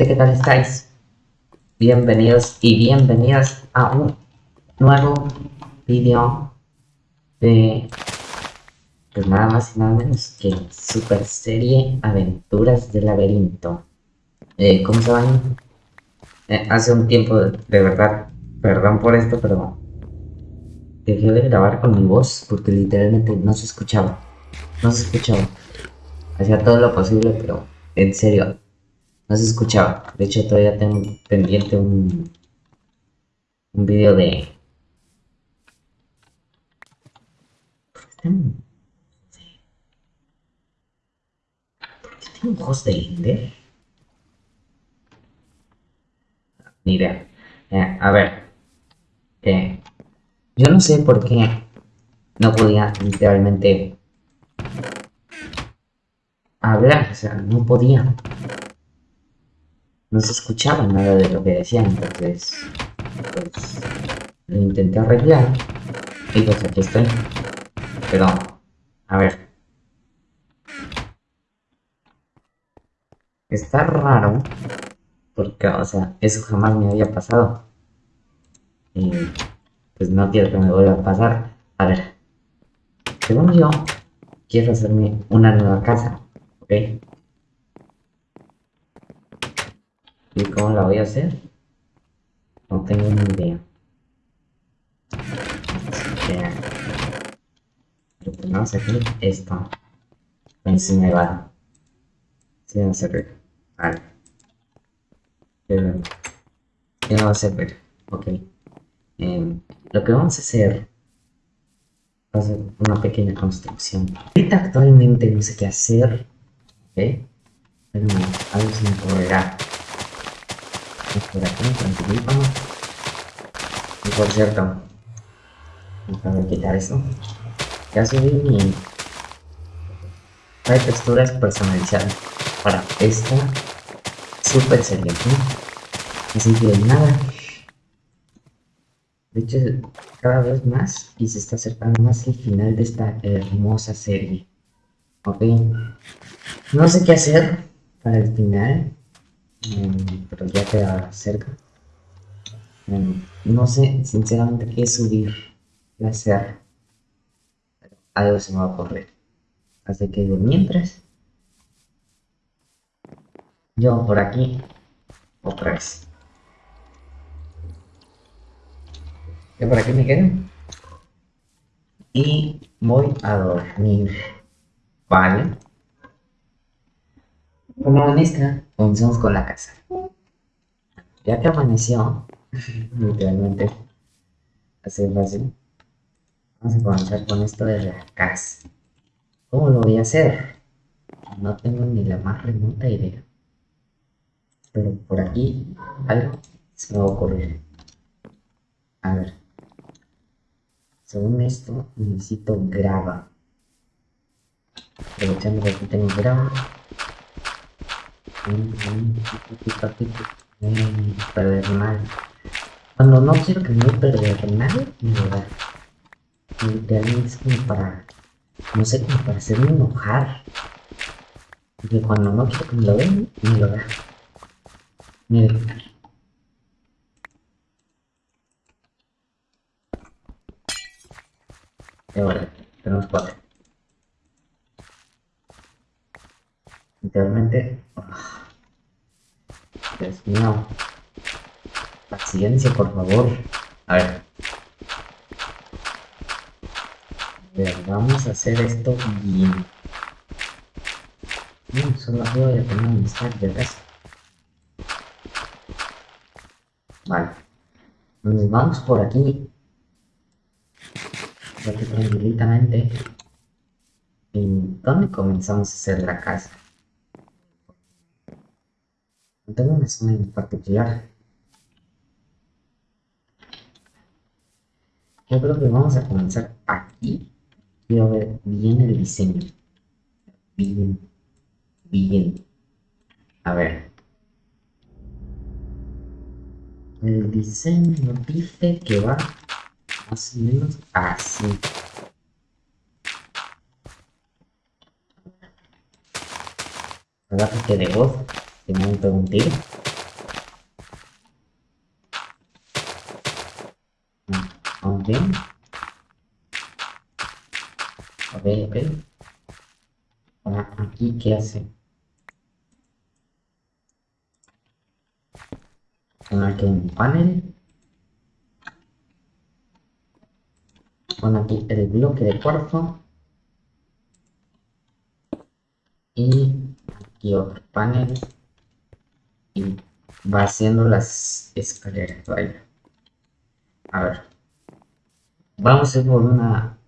gente, ¿qué tal estáis? Bienvenidos y bienvenidas a un nuevo vídeo de pues nada más y nada menos que super serie Aventuras del Laberinto. Eh, ¿Cómo se van? Eh, hace un tiempo, de verdad, perdón por esto, pero dejé de grabar con mi voz porque literalmente no se escuchaba. No se escuchaba. Hacía todo lo posible, pero en serio, no se escuchaba. De hecho, todavía tengo pendiente un, un video de... ¿Por qué tengo, ¿Por qué tengo host de Ender? Ni idea. Eh, a ver. Eh, yo no sé por qué no podía literalmente hablar, o sea, no podía no se escuchaba nada de lo que decían, entonces pues lo intenté arreglar y pues aquí estoy. Pero, a ver. Está raro porque, o sea, eso jamás me había pasado. Y pues no quiero que me vuelva a pasar. A ver, según yo, quiero hacerme una nueva casa, ¿ok? ¿Y cómo la voy a hacer? No tengo ni idea. Lo que vamos a hacer esto. ver si va a servir. Vale. ¿Qué no va a servir? Ok. Eh, lo que vamos a hacer va a ser una pequeña construcción. Ahorita actualmente no sé qué hacer. ¿Ok? Pero algo se me ocurrirá tranquilito. Y por cierto, déjame quitar esto. Ya subí mi hay texturas personalizadas para esta super serie. Así que nada. De hecho, cada vez más y se está acercando más el final de esta hermosa serie. Ok. No sé qué hacer para el final. Mm, pero ya queda cerca. Mm, no sé sinceramente qué subir, qué hacer. algo se me va a ocurrir. Así que mientras, yo por aquí, otra vez. Yo por aquí me quedo. Y voy a dormir. Vale. Como amanezca, comenzamos con la casa. Ya que amaneció, literalmente, así fácil, vamos a comenzar con esto de la casa. ¿Cómo lo voy a hacer? No tengo ni la más remota idea. Pero por aquí algo se me va a ocurrir. A ver. Según esto, necesito grava. Aprovechando que aquí tengo grava Cuando no quiero que me perder nada, me lo da. Literalmente es como para, no sé, como para hacerme enojar. Y cuando no quiero que me lo den, me lo da. Miren. Y ahora, tenemos cuatro. Literalmente Dios mío. Paciencia, por favor. A ver. A ver, vamos a hacer esto bien. No, solo voy a tener un stack de resto. Vale. Nos vamos por aquí. Aquí tranquilitamente. ¿Y dónde comenzamos a hacer la casa? Tengo una zona en particular. Yo creo que vamos a comenzar aquí. Quiero ver bien el diseño. Bien. Bien. A ver. El diseño dice que va más o menos así. ¿Verdad que de voz? Que me han pegado un tiro. Ok. Ok, ok. Ahora, aquí, ¿qué hace? Aquí hay un panel. Bueno, aquí el bloque de cuarzo. Y aquí otro panel. Y va haciendo las escaleras, vaya. A ver. Vamos a ir por una...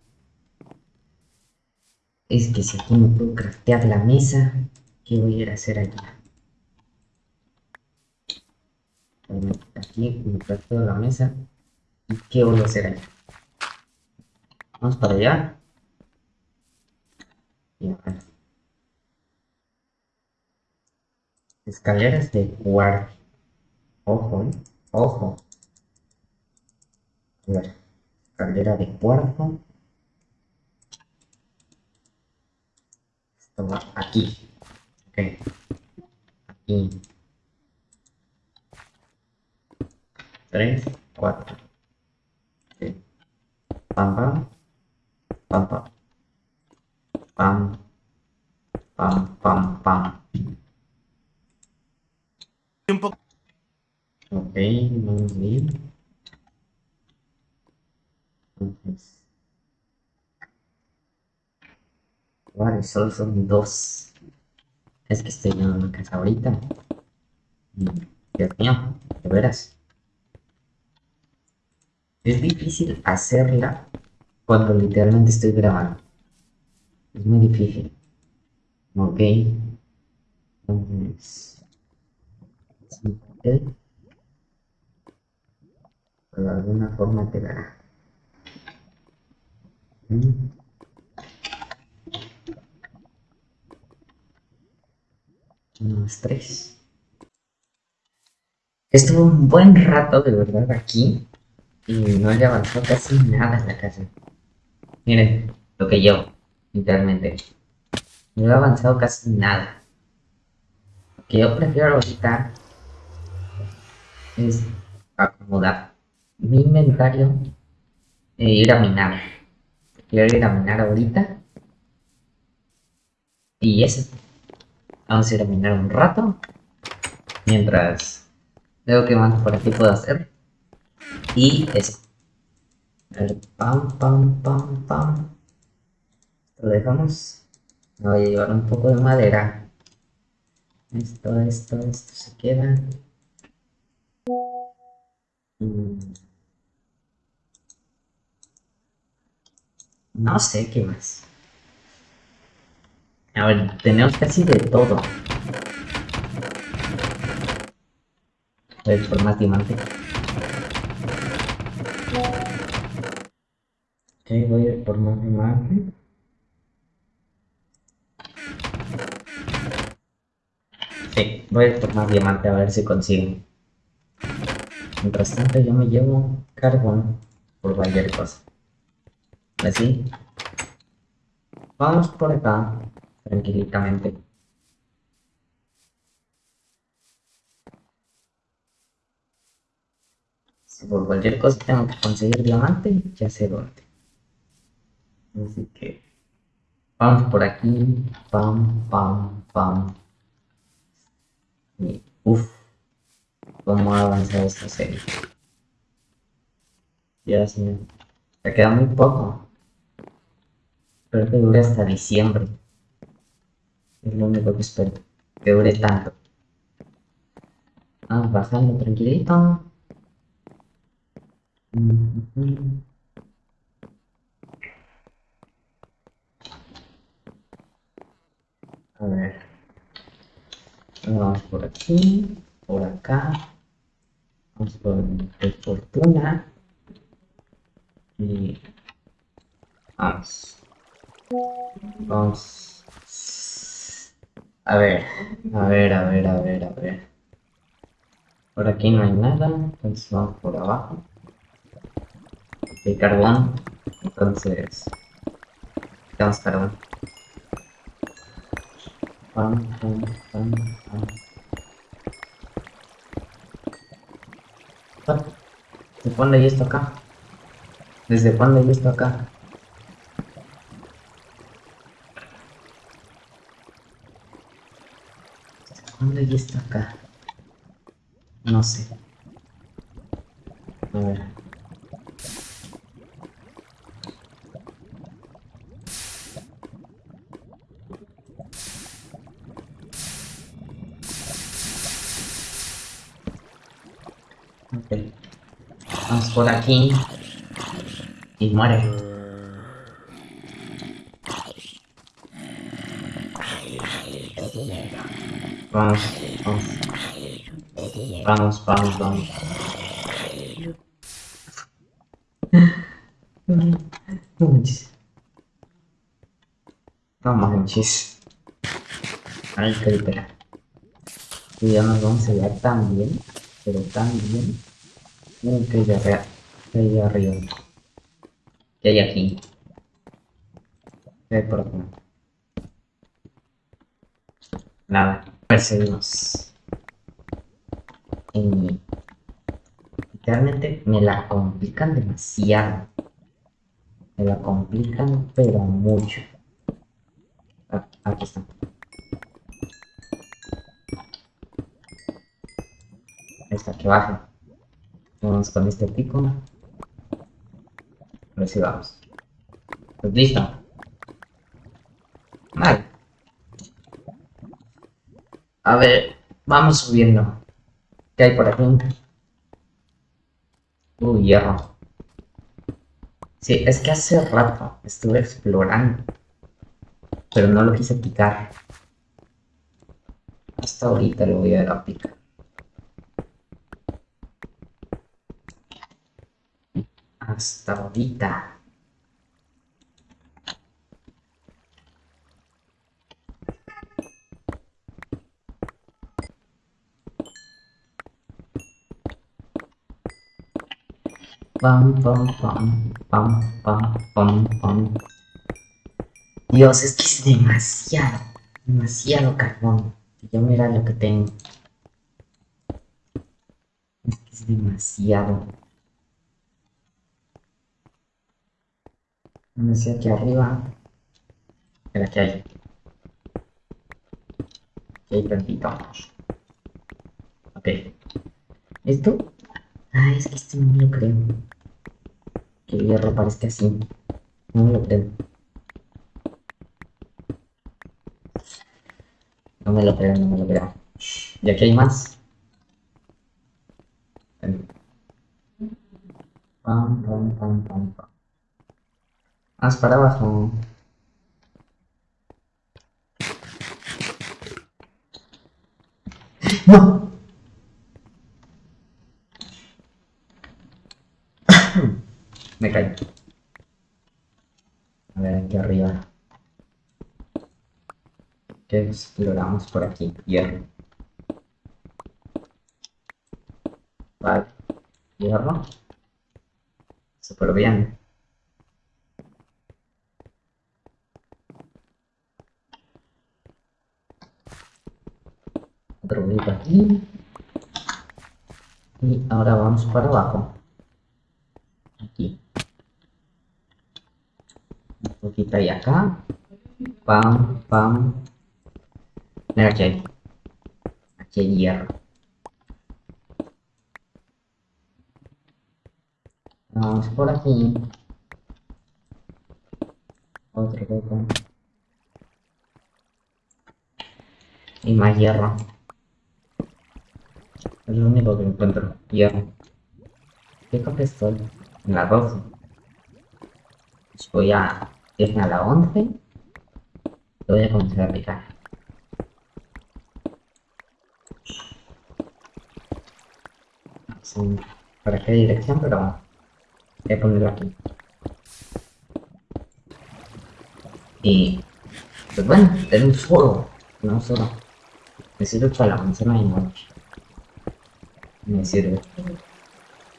Es que si aquí no puedo craftear la mesa, ¿qué voy a ir a hacer allá? Aquí me crafteo la mesa. ¿Y qué voy a hacer allá? Vamos para allá. Y a. Escaleras de cuarto. Ojo, ¿eh? ojo. Escalera de cuarto. Esto va aquí. Ok. Aquí. Tres, cuatro. Pam, pam. Pam, pam. Pam. Pam, pam, pam. Un poco Ok, vamos bien. Entonces. Vale, solo son dos. Es que estoy en una casa ahorita. Y, Dios mío, de veras. Es difícil hacerla cuando literalmente estoy grabando. Es muy difícil. Ok. Entonces. Sí. Pero de alguna forma quedará. Mm. Unos tres. Estuve un buen rato de verdad aquí y no he avanzado casi nada en la casa. Miren, lo que yo, literalmente. No he avanzado casi nada. Que yo prefiero ahorita es acomodar mi inventario e ir a minar. Quiero ir a minar ahorita. Y eso. Vamos a ir a minar un rato. Mientras veo que más por aquí puedo hacer. Y eso. A pam, pam, pam, pam. Lo dejamos. Me voy a llevar un poco de madera. Esto, esto, esto se queda. Mm. No sé qué más. A ver, tenemos casi de todo. A ir por más diamante. Ok, voy a ir por más diamante. Sí, voy a ir por más diamante a ver si consigo. Mientras tanto yo me llevo carbón por cualquier cosa. Así. Vamos por acá, tranquilitamente. Si por cualquier cosa tengo que conseguir diamante, ya sé dónde. Así que vamos por aquí, pam, pam, pam. Y uff, cómo ha avanzado esta serie. Dios mío, me queda muy poco. Espero que dure hasta diciembre. Es lo único que espero, que dure tanto. Vamos bajando tranquilito. A ver. Vamos por aquí, por acá. Por el fortuna. Y vamos. Vamos. A ver, a ver, a ver, a ver, a ver. Por aquí no hay nada, entonces vamos por abajo. Hay carbón, entonces quitamos carbón. Pam, pam, pam, pam. Se pone esto acá. ¿Desde cuándo he visto acá? ¿Desde cuándo he visto acá? No sé. A ver. Ok. Vamos por aquí. Y muere. Vamos, vamos. Vamos, vamos, vamos. No manches. No manches. Ay, creepera. Y ya nos vamos a ver tan bien. Pero tan bien. Uh, que hay arriba. Que arriba. ¿Qué hay aquí? ¿Qué hay por acá? Nada. Perseguimos. Y literalmente me la complican demasiado. Me la complican pero mucho. Ah, aquí está. Está, que baja. Vamos con este pico. A ver si vamos. Pues listo. Vale. A ver, vamos subiendo. ¿Qué hay por aquí? Uy, hierro. Sí, es que hace rato estuve explorando. Pero no lo quise picar. Hasta ahorita lo voy a, a picar. Hasta ahorita. Pam, pam, pam, pam, pam, pam, pam. Dios, es que es demasiado, demasiado carbón. Yo mira lo que tengo. Es que es demasiado. No sé aquí arriba. Espera, ¿qué hay? Aquí hay tantito. Ok. ¿Esto? Ah, es que este no me lo creo. Que el hierro parezca así. No me lo creo. No me lo creo, no me lo creo. Y aquí hay más. Pam, pam, pam, pam, pam. Más para abajo. ¡No! Me caí. A ver, aquí arriba. ¿Qué exploramos por aquí? Hierro. Vale. Hierro. Súper bien. Bonito aquí. Y ahora vamos para abajo. Aquí. Un poquito ahí. Pam, pam. Mira aquí hay. Aquí hay hierro. Vamos por aquí. Es lo único que encuentro. Hierro. ¿Qué copia estoy? En la 12. Pues voy a irme a la 11. Y voy a comenzar a picar. Sí, ¿Para qué dirección? Pero voy a ponerlo aquí. Y pues bueno, tenemos fuego. No solo. Sirve para la manzana de noche. Me sirve.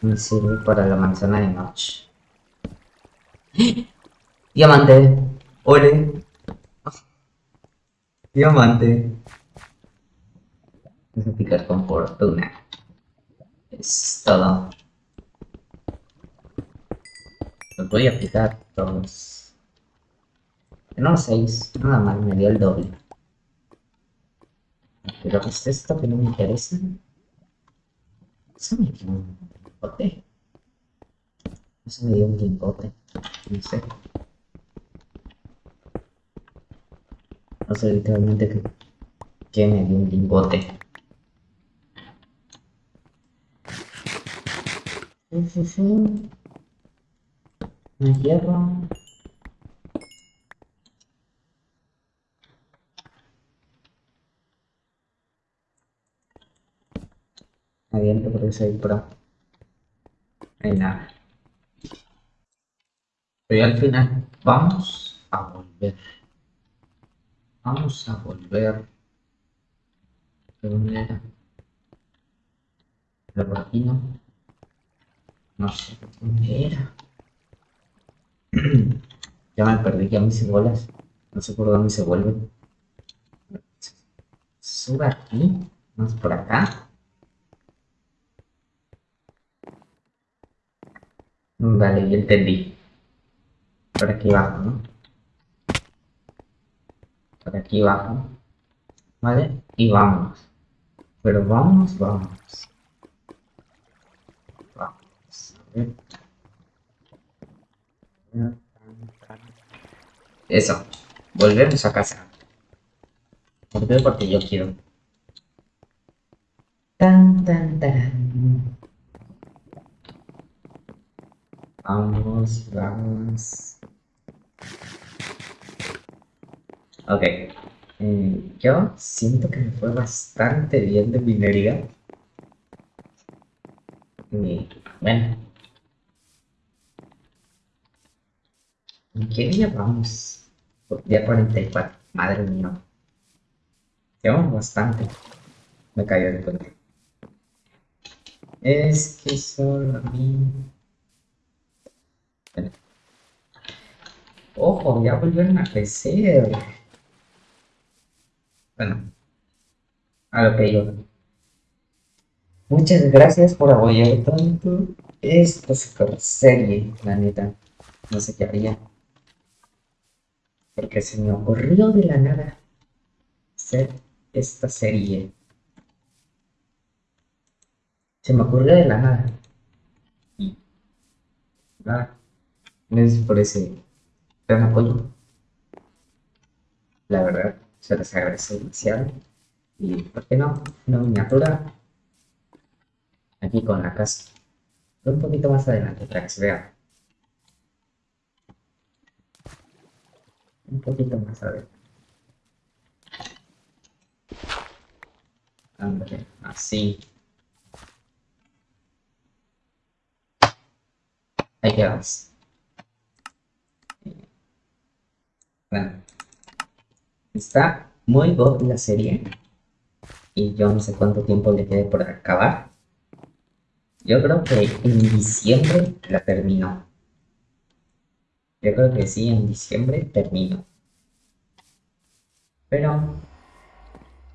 Me sirve para la manzana de noche. Diamante. Ole. Diamante. Vamos a picar con fortuna. Es todo. Los voy a aplicar todos. No, 6. Nada mal, me dio el doble. Pero ¿qué es esto que no me interesa? Eso me dio un lingote. Eso me dio un lingote. No sé. No sé literalmente que, que me dio un lingote. Un hierro. Aviento porque soy pro. Hay nada. Pero al final vamos a volver. Vamos a volver. ¿De dónde era? ¿De por aquí no? No sé dónde era. ya me perdí ya mis bolas. No sé por dónde se vuelven. Sube aquí. Más por acá. Vale, ya entendí. Por aquí abajo, ¿no? Por aquí abajo. ¿Vale? Y vamos. Pero vamos, vamos. Vamos. A ver. Eso. Volvemos a casa. ¿Por qué? Porque yo quiero. Tan, tan, tan. Vamos, vamos. Ok. Eh, yo siento que me fue bastante bien de minería. Y bueno. ¿En qué día vamos? Día 44. Madre mía. Llevamos bastante. Me cayó de cuenta. Es que solo a mí. Ojo, ya volvieron a crecer. Bueno, a lo que yo. Muchas gracias por apoyar tanto esta super serie, la neta. No sé qué haría. Porque se me ocurrió de la nada hacer esta serie. Se me ocurrió de la nada. Nada. Gracias por ese gran apoyo. La verdad, se les agradece demasiado. Y, ¿por qué no? Una miniatura aquí con la casa. Un poquito más adelante para que se vea. Un poquito más adelante. Ándale, así. Ahí quedamos. Está muy god la serie. Y yo no sé cuánto tiempo le quede por acabar. Yo creo que en diciembre la termino. Yo creo que sí, en diciembre termino. Pero,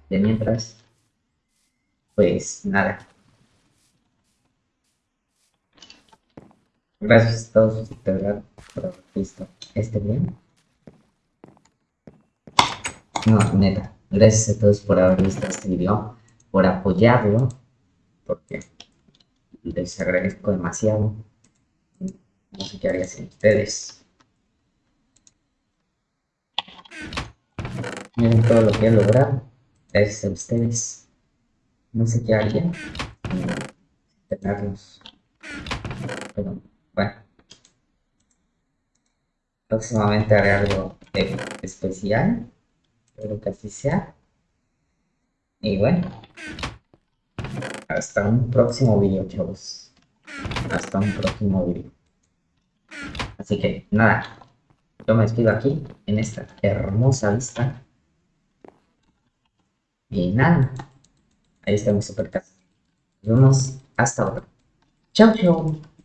de mientras, pues nada. Gracias a todos por haber visto este video. No, neta. Gracias a todos por haber visto este video, por apoyarlo, porque les agradezco demasiado. No sé qué haría sin ustedes. Miren todo lo que he logrado. Gracias a ustedes. No sé qué haría tenerlos. Pero bueno. Próximamente haré algo especial. Espero que así sea. Y bueno. Hasta un próximo video, chavos. Hasta un próximo video. Así que, nada. Yo me despido aquí, en esta hermosa vista. Y nada. Ahí está mi super casa. Nos vemos hasta ahora. Chao, chao.